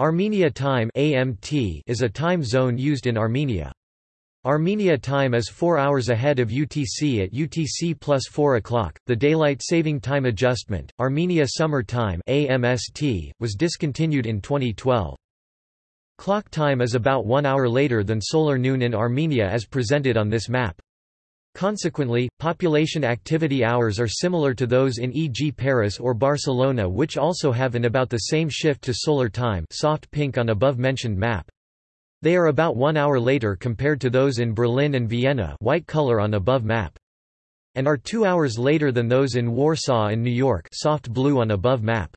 Armenia time (AMT) is a time zone used in Armenia. Armenia time is 4 hours ahead of UTC at UTC plus 4 o'clock. The daylight saving time adjustment, Armenia Summer Time (AMST), was discontinued in 2012. Clock time is about 1 hour later than solar noon in Armenia as presented on this map. Consequently, population activity hours are similar to those in e.g. Paris or Barcelona which also have an about the same shift to solar time soft pink on above-mentioned map. They are about one hour later compared to those in Berlin and Vienna white color on above map. And are two hours later than those in Warsaw and New York soft blue on above map.